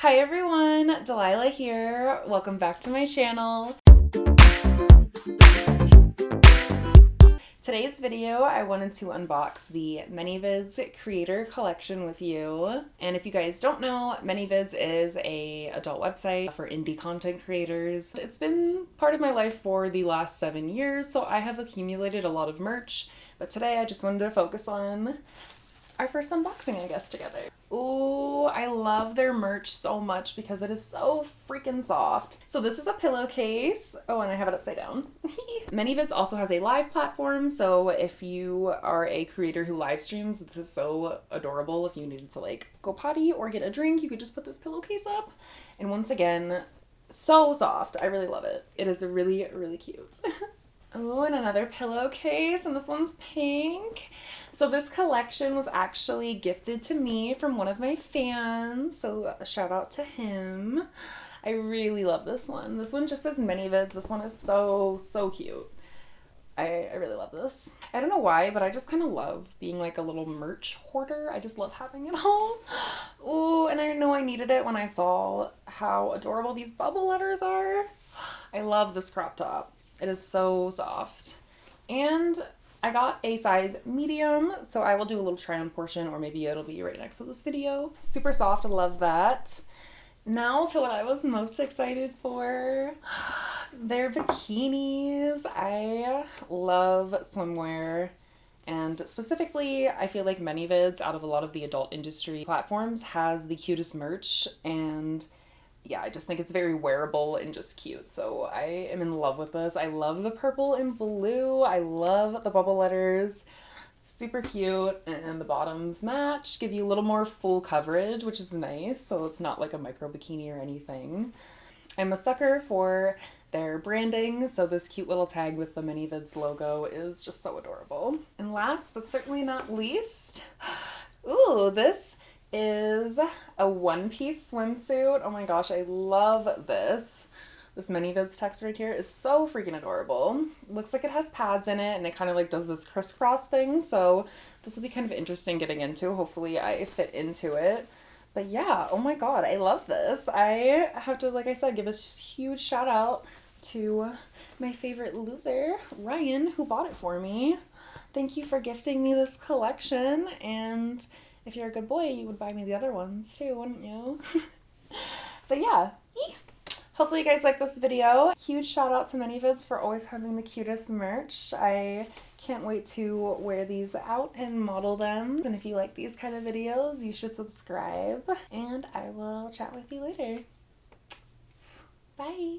Hi everyone, Delilah here. Welcome back to my channel. Today's video, I wanted to unbox the ManyVids Creator Collection with you. And if you guys don't know, ManyVids is a adult website for indie content creators. It's been part of my life for the last seven years, so I have accumulated a lot of merch. But today I just wanted to focus on our first unboxing, I guess, together. Ooh, I love their merch so much because it is so freaking soft. So this is a pillowcase. Oh, and I have it upside down. ManyVids also has a live platform, so if you are a creator who live streams, this is so adorable. If you needed to like go potty or get a drink, you could just put this pillowcase up. And once again, so soft. I really love it. It is really, really cute. Oh, and another pillowcase, and this one's pink. So this collection was actually gifted to me from one of my fans, so shout out to him. I really love this one. This one just says ManyVids. This one is so, so cute. I, I really love this. I don't know why, but I just kind of love being like a little merch hoarder. I just love having it all. Ooh, and I know I needed it when I saw how adorable these bubble letters are. I love this crop top. It is so soft. And I got a size medium, so I will do a little try on portion or maybe it'll be right next to this video. Super soft, I love that. Now to what I was most excited for. Their bikinis. I love swimwear. And specifically, I feel like ManyVids, out of a lot of the adult industry platforms, has the cutest merch and yeah, I just think it's very wearable and just cute. So I am in love with this. I love the purple and blue. I love the bubble letters. Super cute. And the bottoms match, give you a little more full coverage, which is nice. So it's not like a micro bikini or anything. I'm a sucker for their branding, so this cute little tag with the ManyVids logo is just so adorable. And last but certainly not least, ooh, this is a one-piece swimsuit. Oh my gosh, I love this. This ManyVids text right here is so freaking adorable. Looks like it has pads in it and it kind of like does this crisscross thing. So this will be kind of interesting getting into. Hopefully I fit into it. But yeah, oh my god, I love this. I have to, like I said, give a huge shout out to my favorite loser, Ryan, who bought it for me. Thank you for gifting me this collection and if you're a good boy, you would buy me the other ones too, wouldn't you? but yeah, hopefully you guys like this video. Huge shout out to ManyVids for always having the cutest merch. I can't wait to wear these out and model them. And if you like these kind of videos, you should subscribe. And I will chat with you later. Bye!